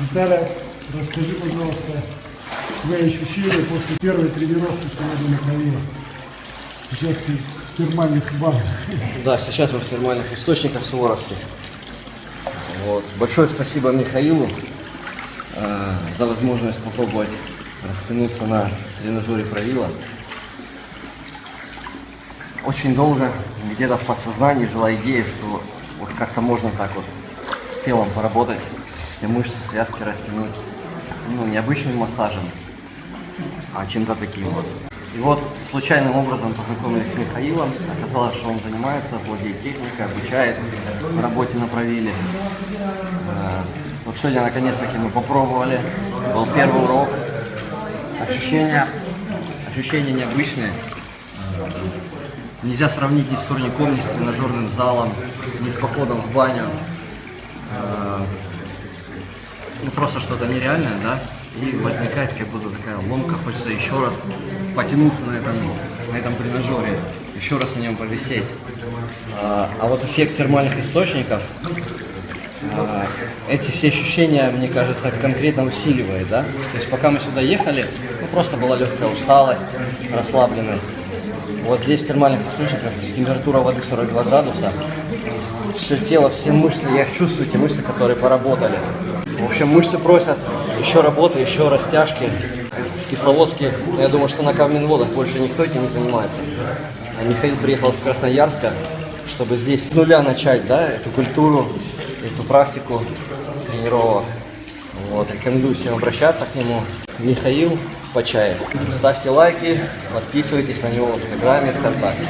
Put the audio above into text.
Виталя, расскажи, пожалуйста, свои ощущения после первой тренировки сегодня на траве. Сейчас ты в термальных ваннах. Да, сейчас мы в термальных источниках Суворовских. Вот. Большое спасибо Михаилу э, за возможность попробовать растянуться на тренажере правила. Очень долго где-то в подсознании жила идея, что вот как-то можно так вот с телом поработать, все мышцы, связки растянуть. Ну, не обычным массажем, а чем-то таким вот. И вот случайным образом познакомились с Михаилом. Оказалось, что он занимается, владеет техникой, обучает работе на правиле. Э, Вот сегодня наконец-таки мы попробовали. Был первый урок. Ощущения, ощущения необычные. Нельзя сравнить ни с турником, ни с тренажерным залом, ни с походом в баню. Ну просто что-то нереальное, да? И возникает как будто такая ломка, хочется еще раз потянуться на этом, на этом тренажере, еще раз на нем повисеть. А, а вот эффект термальных источников, а, эти все ощущения, мне кажется, конкретно усиливает, да? То есть пока мы сюда ехали, ну просто была легкая усталость, расслабленность. Вот здесь в термальных источниках температура воды 42 градуса. Все тело, все мышцы, я их чувствую, те мышцы, которые поработали. В общем, мышцы просят еще работы, еще растяжки. В Кисловодске, ну, я думаю, что на Каменводах больше никто этим не занимается. А Михаил приехал с Красноярска, чтобы здесь с нуля начать, да, эту культуру, эту практику тренировок. Вот, рекомендую всем обращаться к нему. Михаил Почаев. Ставьте лайки, подписывайтесь на него в Инстаграме, ВКонтакте.